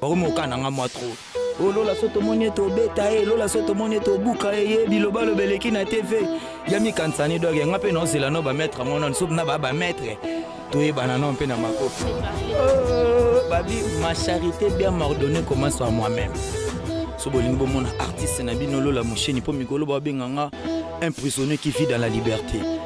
Bakomi kokana nga mwa trop. O oh, lola so tomoni ete obeta ye, lola so tomoni ete obuka ye, ye bilobaloba eleki na TV. Ya mikanisa ni doge, nga mpe naozela no ba maître yango nano, soki na ba ba maître toyebana nao mpe na makofi. Oh, babi ma charité bien m'ordonne commence par moi-même. So bolingi bomona artiste na bino lola mosheni mpo mikolo baobenga nga un prisonnier qui vit dans la liberté.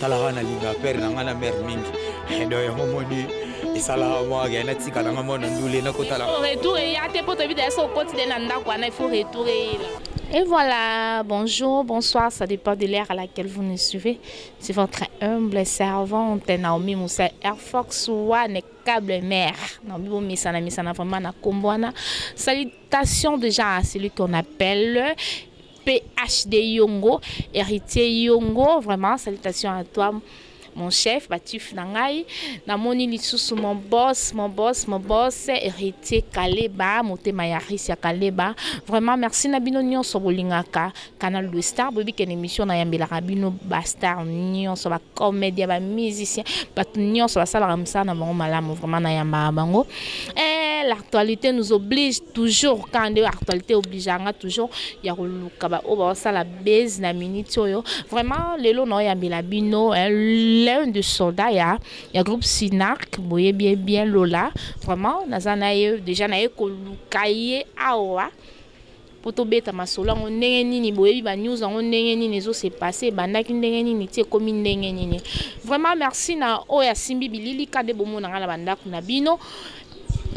Talaka na linga père na nga na mère mingi eh, do yango moni esalaka mwa ke natika na nga mwana ndule nakotala retour eya te mpo toyebi deja so okoti de na ndako wana il faut retour eyela Et voilà, bonjour, bonsoir, ça dépend de l'ère à laquelle vous nous suivez. C'est votre humble servante Naomi Moussa Airfox One câble mère. Naomi Moussana Missana vraiment na Kombouana. Salutations déjà à celui qu'on appelle PHD yo ngo heritier yo ngo vraiment salutation à toi mon chef ba tuf na ngai na moni lisusu mon boss mon boss mon boss heritier kaleba motema ya ris ya kaleba vraiment merci na bino nionso bolingaka canal de star boyebi ken emission na yambelaka bino ba star nionso ba comedia ba musicien bato nionso basalaka mosala na bango malamu vraiment na yambaka bango eh l'actualité nous oblige Toujours kaka nde actualite e obligea nga toujours ya ko luka ba oyo bazo sala buzz na minute oyo. Vraiment lelo nao yambela bino eh, l'un de soldat ya ya groupe Cinarc bo yebi ye bien Lola. Vraiment naza na ye dejà naye ko luka ye awa po to beta masolo yango ndenge nini bo yebi ba news yango ndenge nini ezo se passer, ebandaki ndenge nini ti ekomi ndenge nini. Vraiment merci na oyo asimbi bilili kaka nde bo mona nga na ba ndaku na bino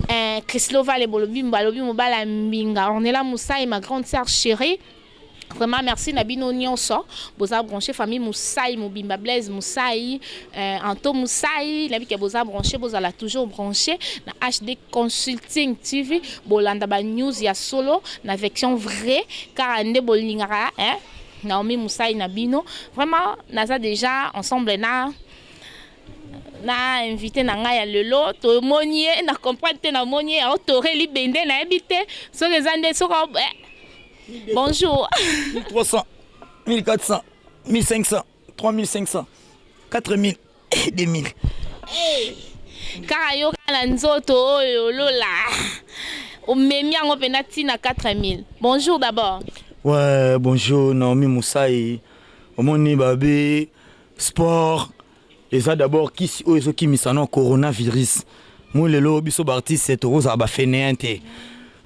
Eeh Christelo vale bolobi balobi mobali ya mbinga Ornella Musayi ma grande sœur cherie vraiment merci na bino nionso boza branche famille Musayi mobimba Blaise Musayi eeh Anto Musayi nayebi ke boza branche bozala toujours branche na HD consulting TV bolanda ba news ya solo na vection vrai kaka nde bolingaka eeh Naomi Musayi na bino vraiment naza dejà ensemble na Na invite na ngai ya lelo tomoni ye na comprendre te na moni ye ao tore libende na yebi te soki eza nde soki ao eh. Bonjour. 1300 1400 1500 3500 4000 2000. Kaka yo kaka na nzoto oyo lola omemi yango pena ti na 4000. Bonjour d'abord. Ouais bonjour Naomi Musayi omoni babe Sport eza d'abord kisi oyo ezo kimisa no corona virus moi lelo biso ba artiste toko zala ba fenein te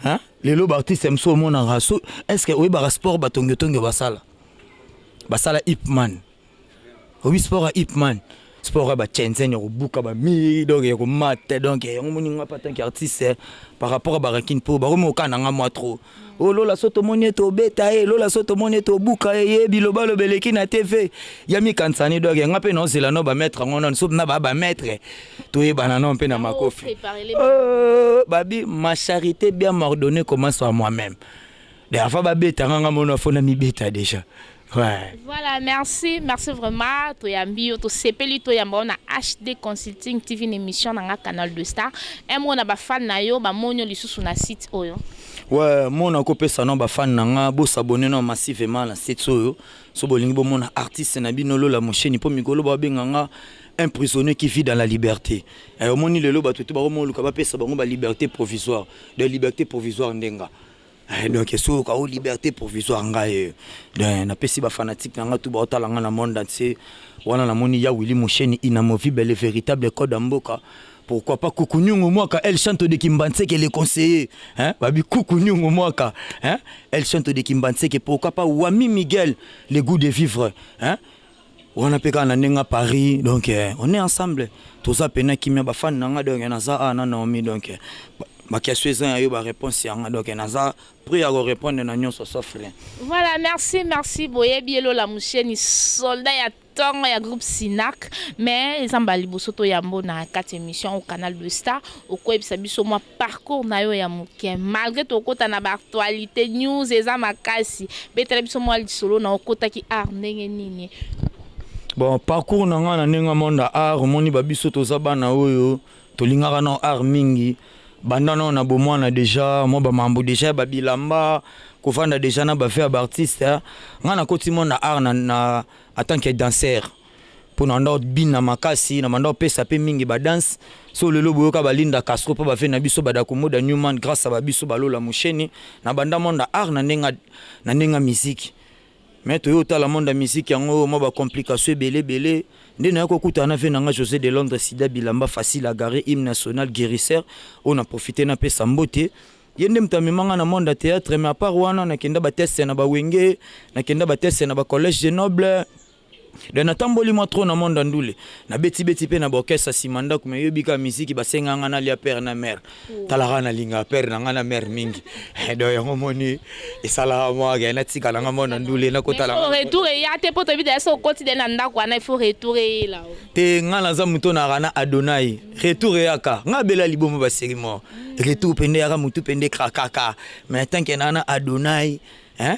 hein lelo ba artiste mso omonaka so est ce que oyebaka sport ba tongio tongio basala basala ipman oyebi sport ya ipman sport ya ba chenzen ya kobuka ba mire donc ya komata donc yango moni nga pa tanke artiste par rapport ya ba rankine po bakomi kokana nga mwa trop Oyo lola soki tomoni ye tobeta ye lola soki tomoni ye tobuka ye ye bilobaloba eleki na TV ya mikanisa ni doge nga mpe naozela no bametre yango nano soki na ba bametre toyebana nao mpe na makofi oh, babi ma charité bien m'ordonner commence par moi-même de avant babeta nga nga mono afo namibeta deja Ouais. Voilà merci merci vraiment toyambi yo tosepeli toyamba yo na HD consulting TV na emission na nga canal de star un mot na ba fan na yo ba moni yo lisusu na site oyo. Ouais mot na ko pesa na ba fan na nga bo s'abonner na massivement na site oyo so bolingi bo mona artiste na bino Lola Mosheni po mikolo ba benga nga un prisonnier qui vit dans la liberté eh, omoni lelo bato te bakomi oluka bapesa bango ba liberté provisoire de liberté provisoire nde nga Eh donc esuka o liberte provisoire nga eh donc na pesi ba fanatique na nga tout bao tala nga na monde entier wana na moni ya Willy Musheni inamovible le veritable code ya mboka pourquoi pas Kuku Nyungu Mwaka El Shanto de Kimbanseke le conseiller hein ba bi Kuku Nyungu Mwaka hein El Shanto de Kimbanseke pourquoi pas Wami Miguel le gout de vivre hein Wana pe kaka na ndenge ya Paris donc on est ensemble toza pena kimia ba fan na nga donc naza awa na Naomi donc ba question eza ya yo ba reponse ya nga donc naza pret ya ko repondre na nionso sauf rien. Voilà merci merci boyebi ye lola musheni soldat ya tongo ya groupe sinac mais eza mbala liboso to yambo na kati emission au canal de star okoyebisa biso mwa Parcours na yo ya muke malgre tokota na ba actualites news eza makasi betela biso mua lisolo na okotaki art ndenge nini? Bon parcours na nga na ndenge ya monde ya art omoni ba biso toza bana oyo tolingaka nao art mingi banda nao na bomwana deja mua ba mambu deja ya ba bilamba kovanda deja na ba vieux ya ba artistes nga nakoti monde ya art na atant que danseur. Po na banda kobina makasi na banda kopesa pe mingi ba dance so lelo boyoka ba linda castro po ba vie na biso bada komoda new man grace ba biso ba lola musheni na banda monda art na ndenga na ndenga miziki mais toye otala monda miziki yango mwa ba complication ebele ebele nde na ya kokutana na vie na nga jose de londres sida bilamba facile a gare hymne national guerisseur oyo na profite na pesa mbote ye nde moto amema nga na monda theatre mais apart wana na kenda ba teste na ba wenge na kenda ba teste na ba college de noble Donc na tamboli mwa trop na monde ya ndule Na beti beti pe na ba orchestre sima ndaku Mais oyebi kaka miziki ba senga nga na lia père na mère Tala kaka na lingaka père na nga na mère mingi Donc yango omoni esalaka mwa ke na tika na nga monde ya ndule na kota na nga Mais il faut retour eya te po toyebi dejà soki okoti dejà na ndaku wana il faut retour eyela yo Te nga naza mutu oyo nayaka na Adonai Retour eyaka Nga bela liboma ba serie moko Retour pende eyaka mutu pende ekrakaka Mais tant que nayaka na Adonai hein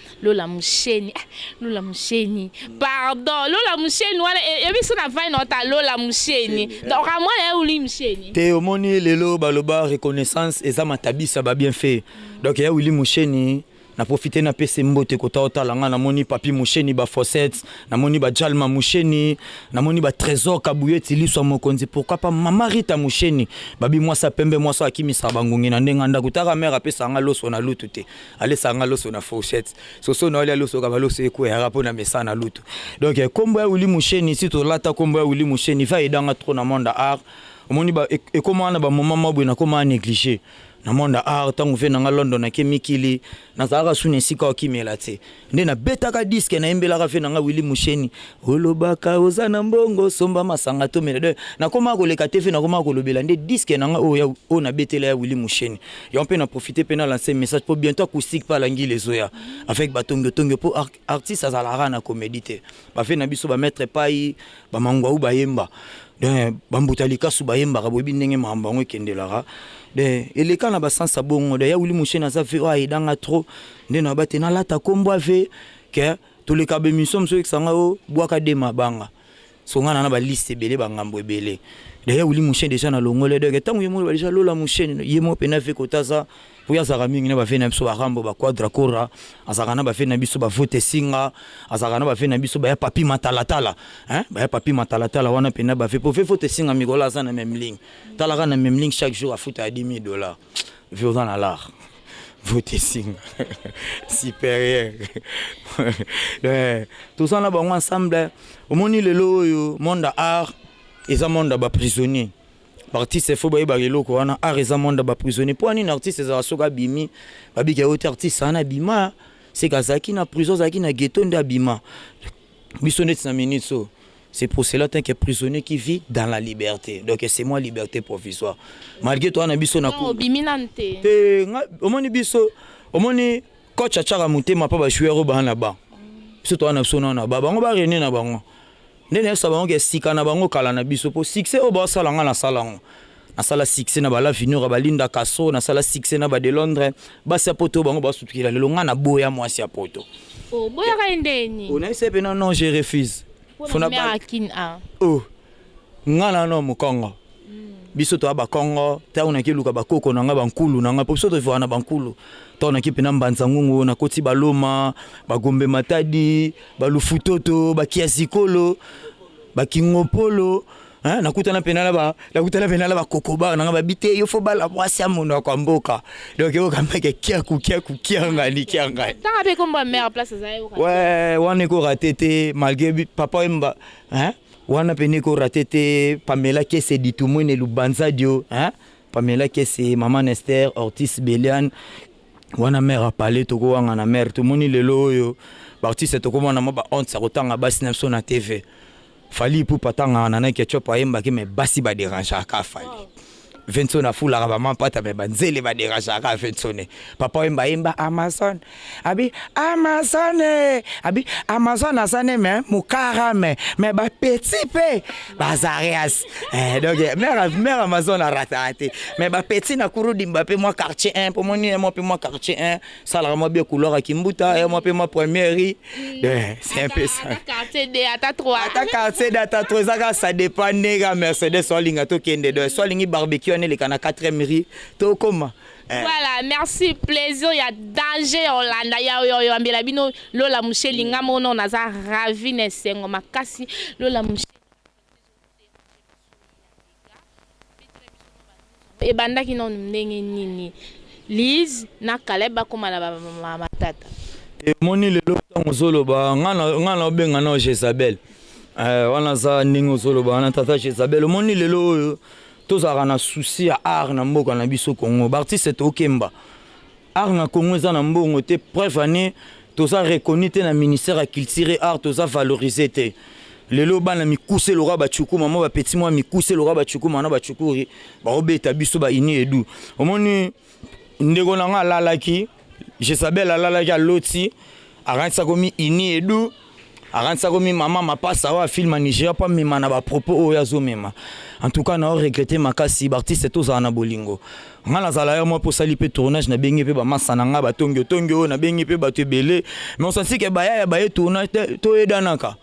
Lola musheni eh lola musheni pardon lola musheni wana eh, yebi biso na vine ota lola musheni donc eh. amwana ya wili musheni te omoni lelo baloba reconnaissance eza matabisa ba bien fait donc ya wili musheni na profite na pese mbote kota otala nga namoni papi musheni ba fossette namoni ba jalma musheni namoni ba trésor kabuyeti liswa mokonzi pourquoi pas mama rita musheni babi mwasa pembe mwasa akimisa bangungi na ndenga ndako taka mère apesa nga loso na lutu te Alesa nga loso na fourchette soso nayo lia loso kaba loso ekueyaka pona mesa na lutu donc kombo y'a willy musheni si tolata kombo y'a willy musheni va aida nga trop na monde ya art omoni ba ekomaka na ba moment mwa boye nakomaka neglige na monde ya art tangu vie na nga london ake mikili nazalaka sous na esika yako kimela tse Nde na betaka disque na yembelaka vieux na nga Willy Musheni olobaka oza na mbongo somba masanga to mela donc na komaka ko leka TV na komaka ko lobela nde disque na nga oyo oyo na betela ya Willy Musheni yango pe na profite pe na lancer message po bientot acoustique pa la ngile ezo ya avec ba tongio tongio po artiste azalaka kaka na comedie te ba vieux na biso ba maitre epayi ba manguau ba yemba donc ba mbuta likasu ba yembaka bo yebi ndenge makambo yango ekendelaka donc eleka na ba sens ya bongo donc ya Willy Musheni aza vieux oyo a aida nga trop Nde naba te na lata kombo ya ve que toleka ba emission mosusu oyekisa nga oh buaka de mabanga soki nga na na ba liste ebele ba ngambo ebele d'ailleurs willy mushe dejà na longoli ye donc tangu ye moko aloba dejà lola mushe ye moko penza ve kote aza po ye azalaka mingi na ba ve na biso ba rambo ba quadra kora azalaka na ba ve na biso ba vote singa azalaka na ba ve na biso ba ya papy matalatala hein ba ya papy matalatala wana penza ba ve po ve vote singa mikolo aza na memling tala kaka na memling chaque jour afutaka 10000 dollars Vieux oza na l'art vote esinga superieur toza na bango ensemble omoni lelo oyo monde ya art eza monde ya ba prisonnier baartiste il faut bayebaka eloko wana art eza monde ya ba prisonnier mpo anini artiste ezala soki abimi babika yo te artiste ana abima seke azalaki na prison azalaki na ghetto nde abima Biso neti na minutes oyo c'est pour cela tant que prisonnier qui vit dans la liberte donc c'est moi liberte provisoire malgre toza na biso na cour te nga omoni biso omoni coach achaka mutema pa ba joueurs oyo ba na banc biso toza na biso na na ba bango ba rene na bango nde na yebisa bango ke sika na bango kala na biso po succès oyo ba sala nga na sala ngo Nasala succès na ba lavinura, ba linda kasso, nasala succès na ba delondre, basi ya poto oyo bango bazo sutukela lelo, nga na boya mwasi ya poto. Oboyaka ye ndenge nini? Onayebisa ye pena non je refuse. Pona mère ya kin a. Oh nga na no mukongo biso toza ba kongo tangu nake luka ba koko na nga ba nkulu na nga po biso to vivaka na ba nkulu tangu nake pena mbanza ngungu na koti ba loma ba gombe matadi ba lufutoto ba kiazikolo ba kingopolo Hein, nakutana pena na ba nakutana pena na ba kokoba nanga babite yo fo bala mwasi ya mono kwa mboka donc yo kameke kia kukia kukia ngani kia ngani tanga pe kombo ya mère place za yo ouais wana ko raté te malgré papa emba hein wana pena ko raté te Pamela Kese ditumwene lubanzadio hein Pamela Kese maman Esther Ortis Belian wana mère a parler toko wanga na mère tomoni lelo oyo ba artiste toko mona mo ba honte ya kotanga basi na biso na TV Fally ipupa atangaka na nike chop ayembaki mais basi ba derangaka ka fally vensone afulaka ba mampata mais ba nzele ba derangaka ka vensone papa wemba ayemba amazon abi amazon eh abi amazon aza ne mais mukara mais mais ba petit pe bazarias eh donc mère mère amazon arataka te mais ba petit na kurudimba pe mwa quartier 1 po moni ye mwa pe mwa quartier 1 Sala ka mwa bien couloir ya kimbuta ya mwa pe mwa première rue eh, c'est un peu ça quartier de ata trois ata quartier de ata trois eza ka ça dépend ne ka Mercedes olinga to kende donc soit lingi barbecue ane leka na 4e rue to koma eh. Voilà, merci plaisir ya danger ya Olanda ya yo yo ambela bino Lola Mushe linga mono naza ravi na esengo makasi Lola Mushe Ebandaki nanu ndenge nini Liz na Caleb bakoma na ba matata? Te omoni lelo tangu ozo loba nga nao benga nao jezabel eh wana aza ndenge ozo loba wana tata jezabel omoni lelo oyo tozalaka na souci ya art na mboka na biso congo ba artiste tokemba Art na Congo eza na mbongo te preuve en est toza reconnu te na ministère ya culture et art toza valorise te lelo bana mikuse lokola ba tshukuma mwa ba petit mwa mikuse lokola ba tshukuma na ba tshukuri bao beta biso ba ini edu omoni ndeko na nga alalaki Jezabel alalaki aloti Akanisi akomi Ini Edu, akanisi akomi Mama Mapasa oyo afilma Nigeria mpo amema na ba propos oyo azomema. En tout cas nao regretter makasi, ba artistes tozala na bolingo. Nga nazala heure moko mpe osali mpe tournage nabengi mpe ba masta na nga ba Tongio Tongio, nabengi mpe batu ebele mais osanti que bayaya baye tournage te, toyedanaka.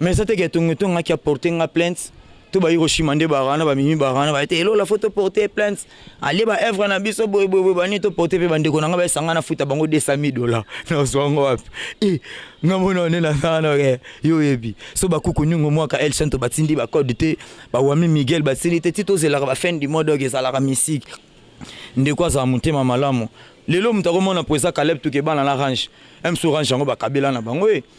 Mais eza te que Tongue Tongue aki a porter nga plainte to ba Hiroshima nde ba wana ba Mimi ba wana baye te et Lola faut to porter plainte alie ba œuvres na biso boye boye boye ba nini to porter pe ba ndeko na nga baye sanga na futa bango 200000 dollars na zua yango wapi eh nga mona yo nde na za wana eh yo oyebi so ba kuku ningo mwaka El Santo ba tindi ba code te ba Wami Miguel ba tindi te ti to zelaka ba fin du mois donc ezalaka misik ndeko azala motema malamu lelo moto ako mona po eza Caleb Toukebana na Range MSo Range yango ba kabela na bango eh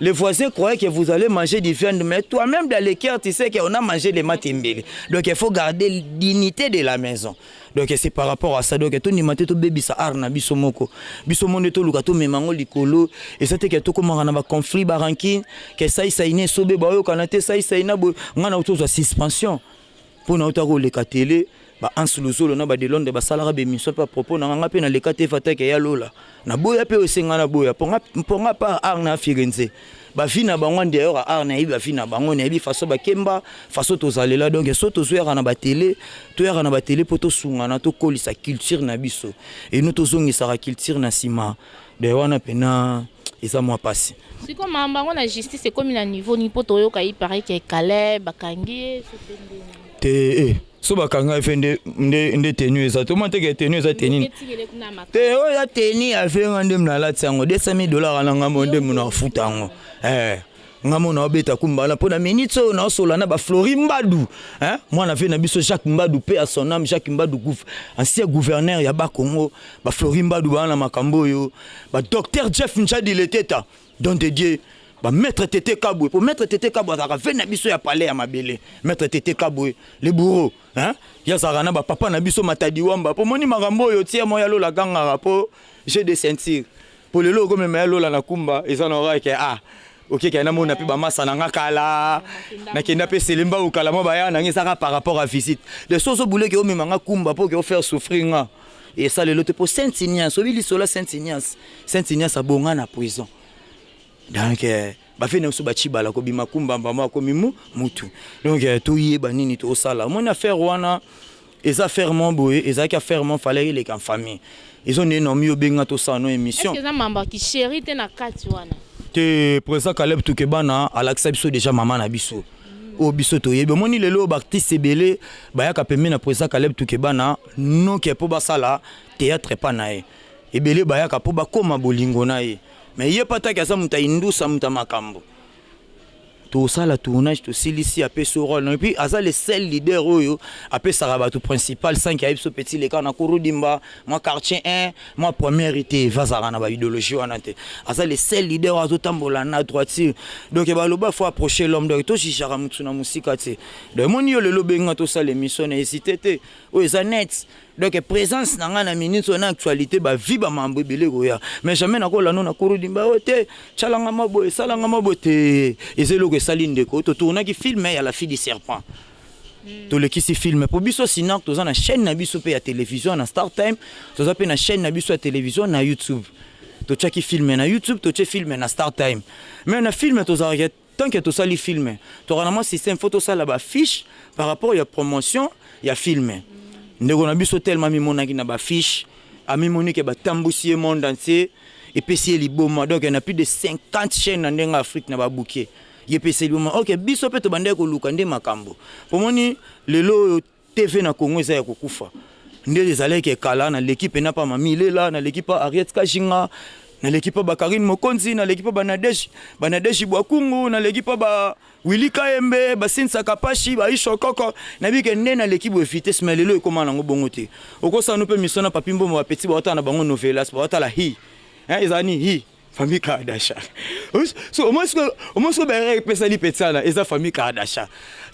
Le voisin croyait que vous allez manger du viande mais toi meme dans le cœur tu sais qu'on a mangé les matembele donc il faut garder dignité de la maison donc c'est par rapport à ça donc tondima te tobebisa art na biso moko biso monde toluka tomema yango likolo eza te ke tokomaka na baconflit baranki ke saisai na esobe baoyokana te saisai na boye ngai na tozwa suspension Po nauta koleka tele, ba Hans Luzolo na ba Delondres basalaka ba emissions pe a propos nanga, nga pe naleka te fata ke ya lola. Naboya pe oyo se nga naboya po nga po nga apart art na Firenze ba vie na bango en dehors ya art nayebi ba vie na bango, nayebi façon bakemba, façon tozalela donc soki tozoyaka na ba tele toyaka na ba tele po tosungana tokolisa culture na biso et non tozongisaka culture na sima. Be wana pena eza mwa pasi. Sikoyo mambo yango na justice ekomi na niveau nini po toyoka il parait que Caleb bakangi ye soki pe ndenge nini. Te eh soki bakanga ye fe nde nde nde tenue eza te omoni te ke tenue eza tenue nini te oyo eza tenue ya fe nga nde munalatisa yango 200000 dollars na nga nde munafuta yango eh Nga mona nao beta kumba wana pona minutes oyo nao sola na ba Flory Mbadu hein mwana vieux na biso Jacques Mbadu paix à son ame Jacques Mbadu gouv ancien gouverneur ya bas Congo ba Flory Mbadu ba wana makambo oyo ba docteur Jeff Ndjadi Leteta don de Dieu ba maitre Tete Kabwe po maitre Tete Kabwe azalaka vieux na biso ya palais ya mabele maitre Tete Kabwe le bourreau hein ye azalaka na ba papa na biso Matadi Wamba po moni makambo oyo tiers moya lola agangaka po jeu de ceinture Po lelo oko mema ya lola na kumba eza na oreille ke ah oke ke na mona pe ba masa na nga kala na kenda pe se lemba okala mwa ba ya na nga eza ka par rapport a visite de so ozo boule ke o mema nga kumba po ke o faire souffrir nga esa lelo te po sainte ignace oyebi lisolo ya sainte ignace sainte ignace abonga na prison donc Ba fait nionso ba tshibala ko bima kumba mbamba akomi mutu donc to yeba nini to sala omoni affaire wana eza affaire moko boye ezalaki affaire moko fallait eleka en famille ezo nde na omi obenga to sala no emission. Est ce que eza mamba ki cherie te na kati wana? Te president caleb tukebana alakisa biso dejà maman na biso oyo biso toyebi omoni lelo oyo ba artiste ebele bayaka pembeni ya president caleb tukebana no ke po basala theatre epa naye ebele bayaka po bakoma bolingo naye. Mais ye pataki aza mutu ya indusa mutu ya makambu tosala tournage tosilisi apesi yo role nayo puis aza le seul leader oyo apesaka batu principal sans que ayebi biso petit leka na kurudimba mwa quartier un mwa première te va azalaka na ba ideologie wana te aza le seul leader oyo azo tambola na droiture donc ba loba faut approcher l'homme donc to jugeaka mutu na musika te donc emoni yo lelo obengi nga tosala emission na hesiter te oyo eza net Donc presence na nga na minutes oyo na actualite ba vie ba mambo ebele ekoya mais jamais nako landa na kuru dimba oyo te tshala nga mwa boye sala nga mwa boye te eza eloko esali ndeko to tournaki film ya la fille du serpent tolekisi film po biso Cinarc toza na chaine na biso pe ya television na star time toza pe na chaine na biso ya television na youtube totiaki film na youtube totie film na star time mais na film tozalaka Tant que tosali film tozalaka na mwa système faut tosala ba fiches par rapport ya promotion ya film ndeko na biso tellement amimonaki na ba fiches amimoni que batambusi ye monde entier epesi ye liboma donc na plus de 50 chaines na ndenge Afrique na ba bouquets ye epesi ye liboma ok biso pe tobandaki koluka nde makambo pomoni lelo oyo TV na Congo eza ya kokufa nde ezaleke kala na leki pena pa mami lela na leki pa ariette kashinga na leki pa ba carine mokonzi na leki pa ba nadege ba nadege bwa kungu na leki pa ba willy kayembe ba sinsa kapashi ba isho koko na bike nde na leki bwe vitesse mais lelo ekoma na ngo bongo te okosano pe miso na papi mboma ba petit ba otala na bango novelas ba otala hi hein ezani hi Famille Kardashian. Au moins ce que Bella epesa li petsana eza famille Kardashian.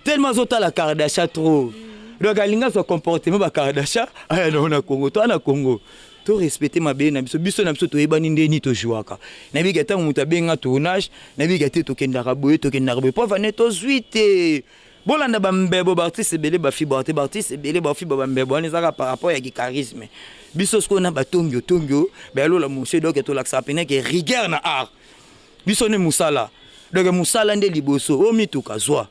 Tellement azotala Kardashian trop. Donc alinga zwa comportement ba Kardashian aya na na Congo. Toi na Congo to respecter mabele na biso. Biso na biso toyebani nde ni to jouaka. Na bika ntango moto abenga tournage, na bika te tokendaka boye tokendaka boye. Pova ne tozwi te. Bolanda ba mbebo b'artiste ebele ba fiba te b'artiste ebele ba fiba ba mbebo wana eza kaka par rapport ya ki charisme biso sikoyo na ba tongio tongio ba ya lola mosee donc tolakisaka pena ke rigueur na art biso nde musala donc musala nde liboso o mituka zua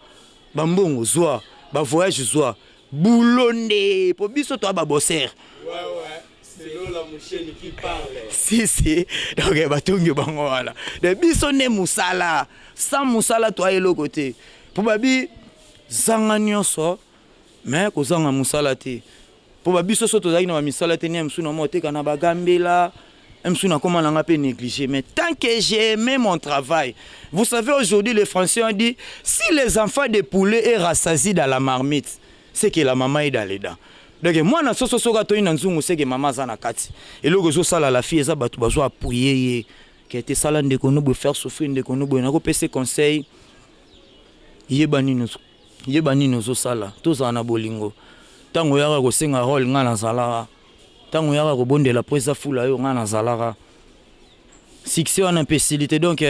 ba mbongo zua ba voyage zua boulot nde po biso toza ba bosseur. Selon la musheni qui parle. Si si donc ba tongi bango wana donc biso nde musala sans musala toa eloko te po ba bi zanga nionso mais ko zanga musala te po ba biso so tozalaki na ba misala te nia mususu na mua teka na ba gambela un mususu na koma na nga pe negliger mais tant que j'ai aime mon travail vous savez aujourd'hui le français on dit si les enfants de poulet et rassasie dans la marmite Seke la maman est dans les dents donc mwana soso soki atoni na nzungu seke maman aza na kati eloko ezo sala la fille eza batu bazo appuyer ye que te sala ndeko no boye faire souffrir ndeko no boye nako pese conseil yeba nini ozo yeba nini ozo sala tozala na bolingo tango oyaka ko senga role nga na zalaka tango oyaka ko bondela po eza fula yo nga na zalaka Succès wana mpe esili te donc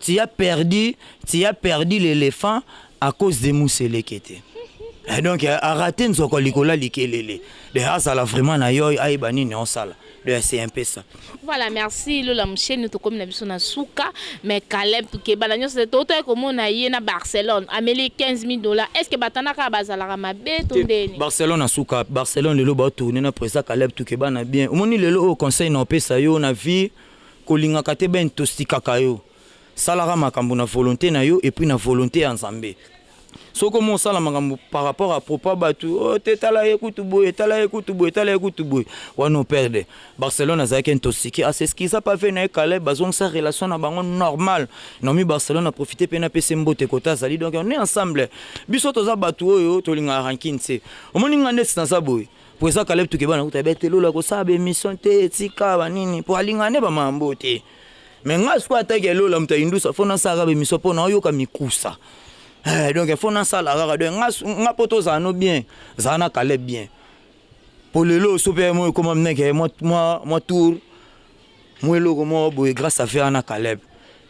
tu as perdu tu as perdu l'elephant à cause de muselekete eh donc a rate nzoko likolo ya likelele donc azala vraiment na yoy ayeba nini osala donc c'est un peu ça. Voilà merci Lola Mushenu tokomi na biso na suka mais Caleb keba na nionso te toutaki komona ye na Barcelone ameli 15000 dollars est ce que ba tana kaka bazalaka mabe to ndeni? Barcelone na suka Barcelone lelo bao tourner na president Caleb. Keba na bien omoni lelo oyo conseil nao pesa yo na vie kolingaka te ba intostikaka yo salaka makambo na volonte na yo epuis na volonte ya nzambe soki omoni osala makambo par rapport a propos ya batu oh te tala ye kutu boye tala ye kutu boye tala ye kutu boye wana o perde Barcelone azalaki intostike a s'excusa pa vie na ye Caleb bazongisa relation na bango normal Naomi Barcelone na profite pe na pesa ye mbote kote azali donc on est ensemble biso toza batu oyo tolingaka rancune tse omoni nga neti naza boye Po eza caleb tukeba na kuta bete lola kosala ba emission te tika ba nini po alinga nde ba mambo te mais nga sikoyo ata ke lola mutu ayindusa fo na sala ka ba emission po nao yoka mikusa eh donc fo na sala kaka donc nga nga po to zala no bien zala na caleb bien po lelo oso pe ekoma mneke mwa mwa tour Mua eloko moko boye grace à ferre na caleb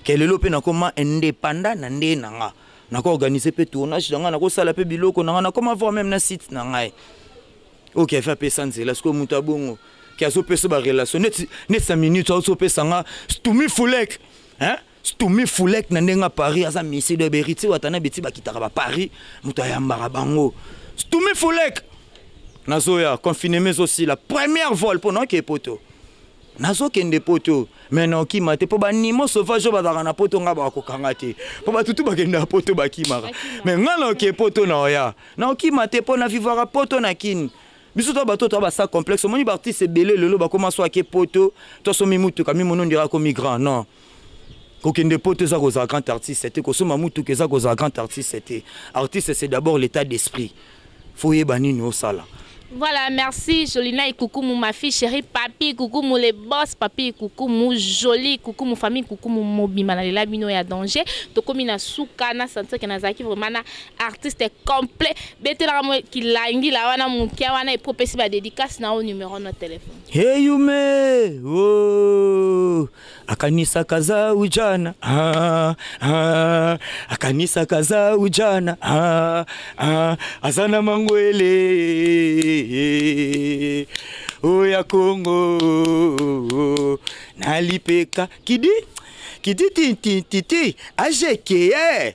ke lelo pe nako ma independant na nde na nga nako organise pe tournage na nga nako sala pe biloko na nga nako ma voir meme na site na ngai oyo ke afa pesa nzela sikoyo mutu ya bongo ke azo pesa ba relation neti neti na minute azo pesa nga stumifulek hein Stummy foulette na ndenge ya paris aza missier donc heritier watanabe ti bakitaka ba paris mutu ayambaka bango stummy foulette nazoya confinement ezosila première vol po naokee poto nazokende poto mais naokima te po ba nimo sauvage oyo bazalaka na poto nga bakokanga te po batu tu bakendaka poto bakimaka mais nga naokee poto naoya naokima te po na vivaka poto na kin biso toza bato toza basa complexe omoni baartiste ebele lelo bakoma so ake poto to asomi mutuka mimono ondire akomi grand non Kokende poto eza kozala grand artiste te kosomba mutuka eza kozala grand artiste te artiste c'est d'abord l'etat d'esprit faut oyeba nini osala. Voilà merci jolina ikukumu ma fille cherie papy ikukumu le boss papy ikukumu jolie ikukumu famille ikukumu mobimba na lela bino ya danger tokomi na suka na sentir que nazalaki vraiment na artiste complet betelaka mo kilangila wana mukia wana epuis opesi ba dedicace na yo numero no telephone. Heyumee ooh Akanisaka za ujana ah, ah, akanisaka za ujana ah, ah, aza na mangwele oya oh, Kongo na lipeka kidi kidi ti ti ti ti ajeke eh.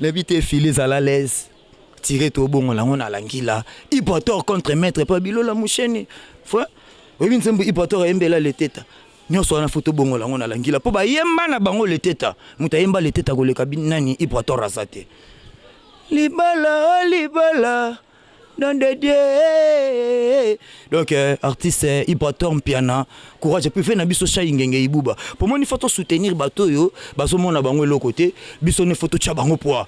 Nayebi te filet ezala à l'aise tire to bongo lango na langila ipotor contre maitre pa bilola musheni fue oyebi nzembo ipotor ayembela leteta nionso wana fue to bongo lango na langila po bayemba na bango leteta mutu ayemba leteta koleka nani ipotor aza te libala libala Nom de Dieu eeeee donc artiste ibrator mpiana courage prefere na biso shai ngenge ibuba po moni faut to soutenir bato oyo bazo mona bango eloko te biso ne faut to tia bango poid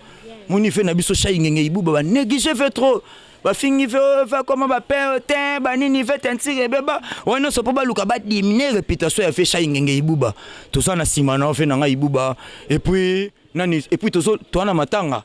moni fe na biso shai ngenge ibuba ba negiger fe trop ba fingi fe oyo fe akoma ba pere tein ba nini fe teinture ebeba wana nionso po ba luka ba diminuer reputation ya fe shai ngenge ibuba toza na sima na yo fe na ngai ibuba et puis nani et puis tozo toza na matanga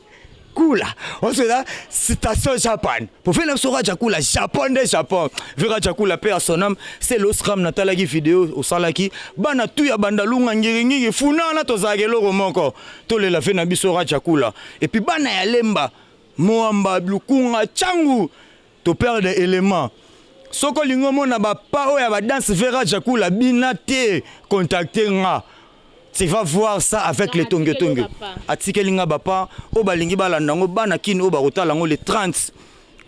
Kula ozo na citation Japan prophète na biso Raja Kula Japon nde Japon vu Raja Kula paix à son âme c'est l'os ram natalaki video osalaki bana tout ya bandalunga ngiringingi funana tozalaka eloko moko tolela vie na biso Raja Kula et puis bana ya lemba moamba lukunga tshangu To perdre element. Soki olingi omona ba pas oyo ya ba danse Vera Jakula bina te contacte nga tu vas voir ça avec le tonge tonge atikeli nga ba pas oyo balingi balanda yango bana kin oyo bakotala yango le 30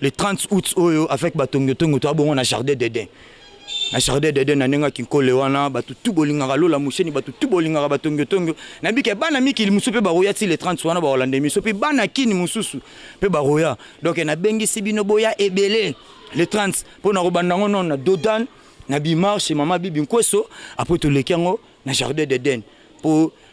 le 30 aout oyo avec ba tonge tonge toza bongo na jardin d'eden. Na jardin d'Eden na ndenge ya kinkole wana batu tout bolingaka Lola Musheni batu tout bolingaka ba tongio tongio nayebi ke bana mikili mususu pe bakoya ti le 30 wana bakolanda emission pe bana kin mususu pe bakoya donc nabengisi bino boya ebele le 30 po nakobanda yango nanu na Dodan na Bimar chez maman Bibi Nkweso apres toleki yango na jardin d'Eden po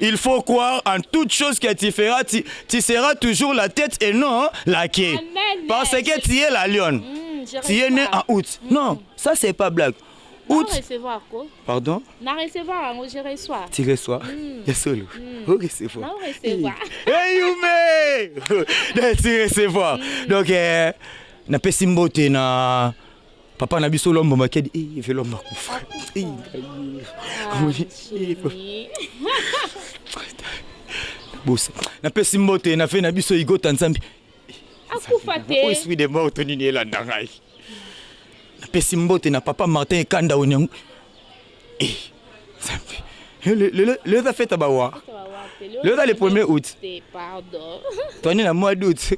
Il faut croire en toute chose que tu feras tu, tu seras toujours la tete et non la queue Amen. parce que tu es la lionne mm, tu es né en août mm. non ça c'est pas blague août na recevoir ko pardon na recevoir yango je reçois tu reçois mm. ya solo mm. o recevoir na recevoir hey yume tu recevoir mm. donc eh, na pesi mbote na Papa na biso Lombo Makedi, eh, Eve Lombo akufa. Eh, bosa. Na pesi mbote na fe na biso Igota Nzambi. Akufa te. Oyo suis de mort to nini elanda ngai. Na pesi mbote na papa Martin Kanda Onyango. Eh, Nzambe. Eh, le, le, le, eza fête ba wa. Le eza le premier août. Pardon. Tony na mois d'août.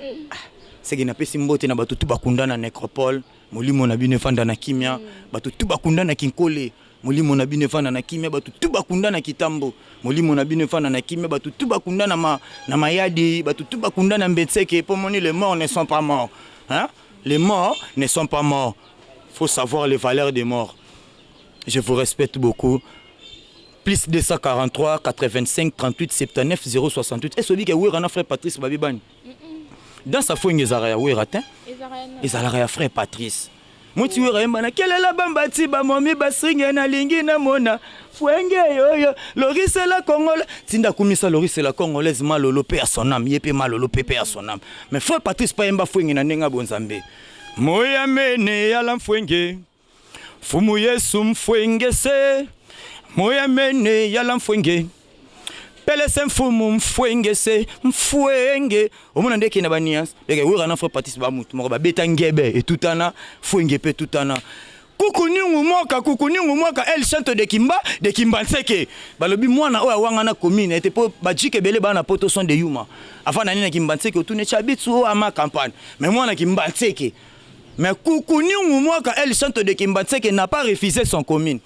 Mm. Ah, seke napesi mbote na bato tu bakunda na necropole molimo na bino efanda na kimia mm. bato tu bakunda na kinkole molimo na bino efanda na kimia bato tu bakunda na kitambo molimo na bino efanda na kimia bato tu bakunda na, ma, na mayadi bato tu bakunda na mbetseke mpo moni le mort ne sont pas mort hein? les morts ne sont pas morts faut savoir les valeurs des morts je vous respecte beaucoup plus 243857879068 est ce oyebi ke werra na frère patrice ba bebani dans sa fo inga ezalaka ya werra te ezalaka ya frère patrice Mwiti wera yemba na kelela bambati bamomi basringe nalingi namona fwenge yoyo lorisela kongola tinda kumisa lorisela kongolaise malolo mpe ya sonam ye mpe malolo mpe mpe ya sonam mais frère patrice pa yemba fwenge na ndenge ya bonzambe Moya mene yala mfwenge Mfumu Yesu mfwenge se Moya mene yala mfwenge Pele se mfumu mfwenge se Mfwenge omona nde ke na ba nuance Werra na Frère Patrice ba mutu moko ba beta ngebe etutana Fwenge pe etutana Kuku niungu moka kuku niungu moka el santo de kimba de kimbanseke balobi muana oyo awangana commune ete po ba djike ebele baa na poto sont de yuma avanda nde na kimbanseke otuni tshabitsu oyo ama campagne mais muana kimbanseke mais kuku niungu moka el santo de kimbanseke n'a pas refuse son commune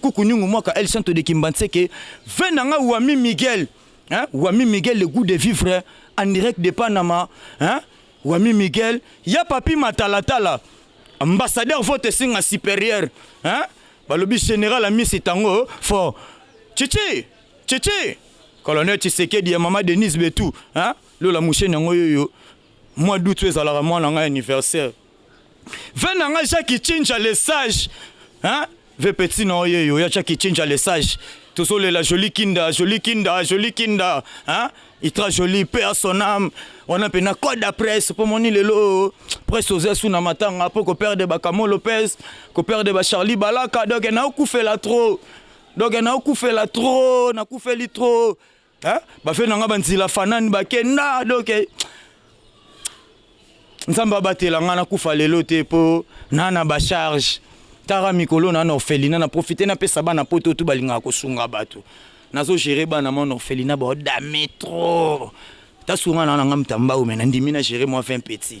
kuku niungu moka el santo de kimbanseke vin na nga wami miguel hein wami miguel le gout de vivre en direct de panama hein Wami Miguel ya papy matalatala ambassadeur faut esenga superieur hein balobi general amisi tango fort tshitshi tshitshi colonel tshisekedi ya maman Denise betu hein lola musheni yango yoyo mois d'aout oyo ezalaka muana ngai anniversaire Vin na nga ja kichinja le sage hein Vin petit na oye yo ya ja kichinja le sage Tozo lela jolie kinda jolie kinda jolie kinda hein Il tra jolie paix à son ame Wana mpe na code ya presse po moni lelo Presse tozo ya su na matanga po ko perdre ba Kamo Lopez Ko perdre ba Charlie Balaka donc nao kufela trop Donc nao kufela trop na kufeli trop Hein? Ba fe na nga ba nzila fanani ba kenda donc Nzambe abatela nga na kufa lelo te po na na ba charge tara mikolo na na orphelina na profiter na pesa bana poto tout balingaka kosunga bato nazo gérer bana mon orphelina ba dame trop tasunga na na nga mtambau mais na ndimi na gérer moi 20 petits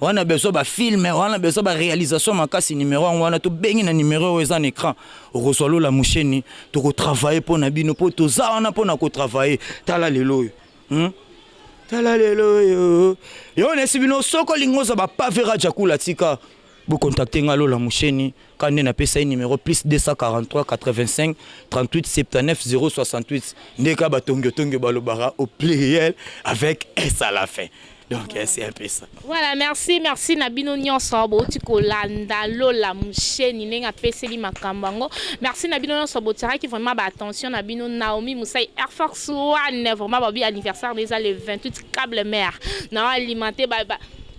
Wana besoin ba film wana besoin ba realisation makasi numero yango wana to bengi na numero oyo eza na ecran okozua lola musheni toko travailler pona bino po toza wana pona ko travailler tala lelo oyo hum tala lelo oyo yo nesi bino soki olingi ozua ba pave radja kula tika bo contacter nga lola musheni Kaka nde napesa ye numero plus 243453879068 nde kaka ba tongio tongio balobaka au pluriel avec S à la fin donc c'est un peu ça. Voilà merci merci na bino nionso bowuti kolanda Lola Musheni ndenge apeseli makambo yango merci na bino nionso botiakaki vraiment ba attention na bino Naomi Musai Air Force One vraiment balobi anniversaire na ye eza le 28 cable mère nao alimenter ba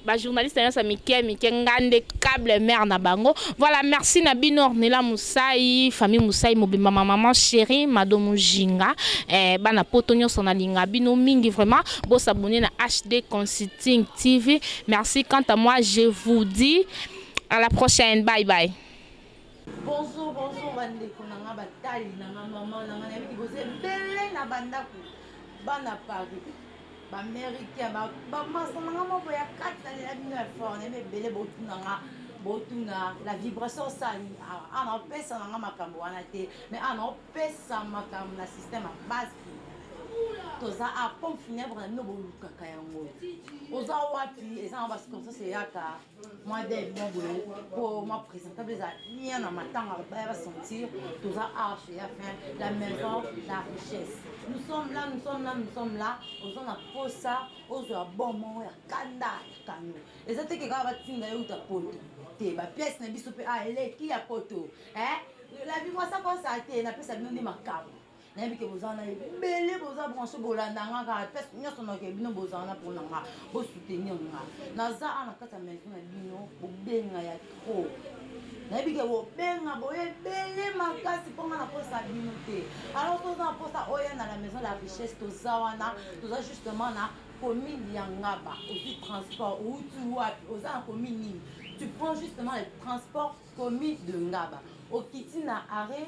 Ba journaliste nionso ya mike mike nga nde cable mère na bango voilà merci na bino ornella musai famille musai mobimba ma maman cherie mado mujinga eh bana poto nionso na linga bino mingi vraiment bo s'abonner na HD consulting TV merci quant à moi je vous dit à la prochaine bye bye. Bonjour bonjour ba ndeko na nga ba tali na nga maman na nga na yebi ke boza ebele na ba ndaku bana Paris Ba mericain ba ba masta nanga moko ya kati na lela bino ya fort na yeba ebele botuna nga botuna la vibration osala nini awa awa na opesa nanga makambo wana te mais awa na opesa makambo na système ya basi toza a pompe funèbre na bino bolukaka yango oza wapi eza na ba circonstance eyaka mwa deuil moko boye po mwa presentable ezala bien na matanga baya ba sentir toza awa chez ya fin la maison la richesse nous sommes là nous sommes là nous sommes là oza na posa ozwa bon moko ya kanda ya kano eza te ke kaka batinda yo uta poto te ba pièce na biso pe awa eleki ya poto eh la vie mwasa kosa te napesa bino nde makambo nayebi ke boza na ebele boza branche bolanda nga kaka place nyonso nayoke bino bozala na mpona nga bosoutenir nga naza awa na kati ya maison na bino bobenga ya trop nayebi ke bobenga boye ebele makasi mpo nga nakosa bino te alors toza na mposa oya na la maison la richesse toza wana toza justement na commune ya ngaba ozwi transport outi wapi oza na commune nini tu prends justement le transport commune de ngaba okiti na arrêt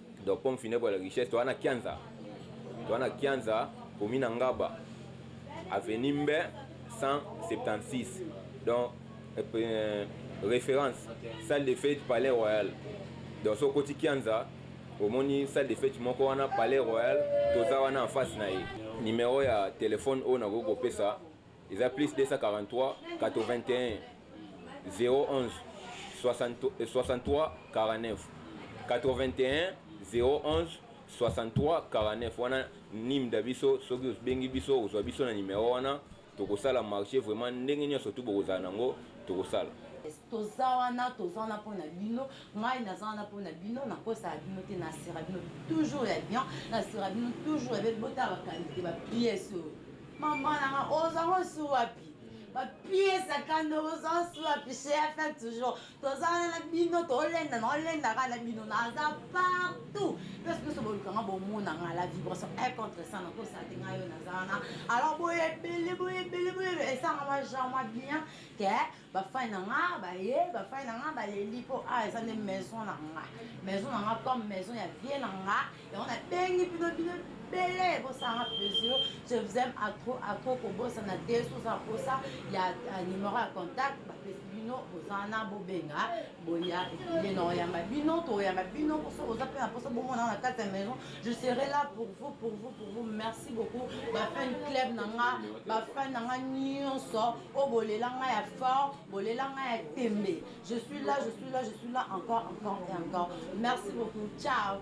Donc pomme funèbre ya la richesse toza na kianza toza na kianza commune ya ngaba avenue mbe 176 donc reference salle de fete palais royal donc so okoti kianza omoni salle de fete moko wana palais royal toza wana en face na ye numero ya telephone oyo nakoki kopesa Eza plus 243 wana nim da biso soki obengi biso ozua biso na numero wana tokosala marche vraiment ndenge nionso tout bokozala nango tokosala. Toza wana toza wana pona bino ngai naza wana pona bino na kosaka bino te na sera bino toujours ya bien na sera bino toujours ya bien botala ba qualite ba pièces oyo maman na nga oza ngo su wapi ba pièces ya kanda oza su wapi chez ya fin toujours toza wana na bino tolenda na olenda ka na bino naza partout place nyonso boluka nga bomona nga la vibration un contre ça na kosaka te ngai oyo naza wana alors boye ebele boye ebele boye esangama genre mwa bien ke Ba fan na nga baye ba fan na nga baleli po awa eza nde maison na nga maison na nga comme maison ya vieux na nga yango na bengi bino bino ebele bosala nga plaisir je vous aime à trop à trop kobosana te soki oza na posa ya numero ya contact bapesi bino boza wana bobenga boya ebele na oyamba bino toyamba bino soki oza mpe na posa bomona nga na kati ya maison je serai là pour vous pour vous pour vous merci beaucoup ba fan club na nga ba fan na nga nyonso Oh bolela nga ya fort, bolela nga ya tembe Je suis là, je suis là, je suis là encore, encore et encore Merci beaucoup, ciao.